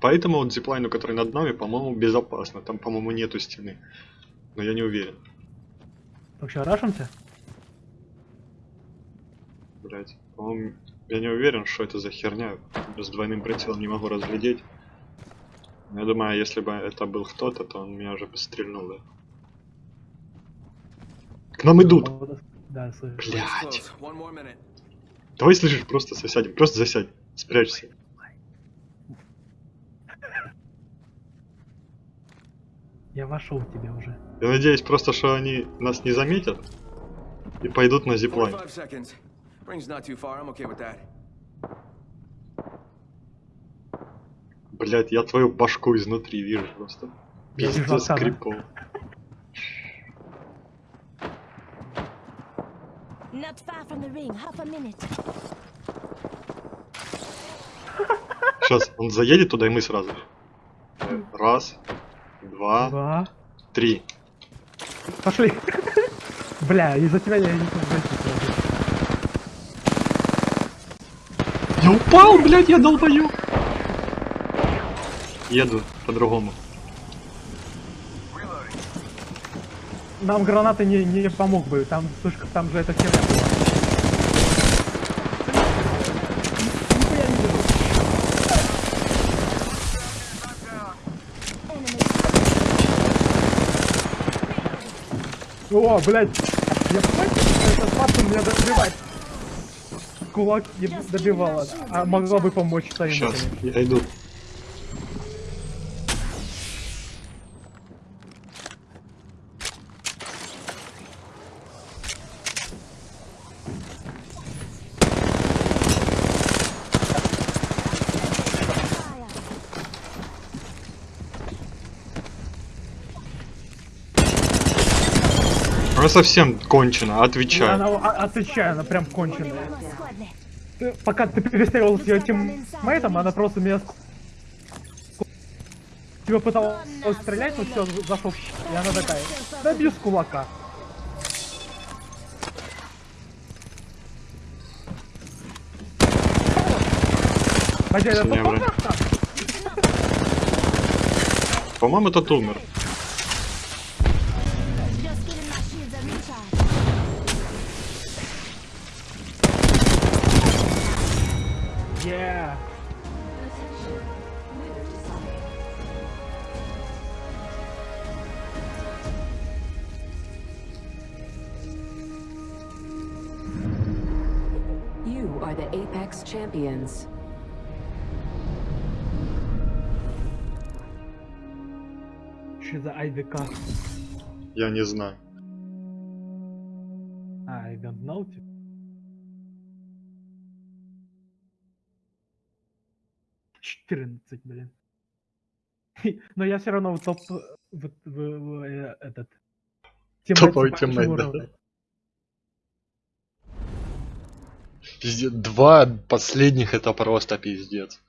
Поэтому вот зиплайну, который над нами, по-моему, безопасно. Там, по-моему, нету стены. Но я не уверен. Так что, рашимся? Блять. По-моему, я не уверен, что это за херня. С двойным прицелом не могу разглядеть. Но Я думаю, если бы это был кто-то, то он меня уже бы стрельнул. да. К нам идут! Да, слышу. Блять. Давай слышишь, просто засядем. Просто засядь. Спрячься. Я вошел в тебя уже. Я надеюсь просто, что они нас не заметят и пойдут на зиплайн. 45 seconds. Ring's not too far. I'm okay with that. Блять, я твою башку изнутри вижу просто. Пиздец крипов. Not far from the ring, half a minute. Сейчас он заедет туда, и мы сразу. Раз, два, Два. три. Пошли. Бля, из-за тебя я не смог зайти. Я упал, блядь, я долбою. Еду по-другому. Нам гранаты не, не помог бы, там, слышь, там же эта херня была. Нихуя не вижу. Enemy. О, блядь, я понимаю, этот пацан меня добивать. Кулак не добивала, а могла бы помочь Таину, Сейчас, я иду. Она совсем кончена, отвечаю. Она, а- отвечаю, она прям left. Ты- пока ты перестреливал с ее тиммейтом, она просто меня... Тебя пыталась стрелять, но все, зашел. И она такая, добью с кулака. Хотя это. По-моему, тот умер. Yeah. You are the Apex Champions. Что за IDK? Я не знаю. А, I don't know. Типа. Четырнадцать, блин. Но я все равно в топ... В, в- в- э, этот... Топовый тиммейт тиммейт, большого да. уровня. Пиздец, два последних это просто пиздец.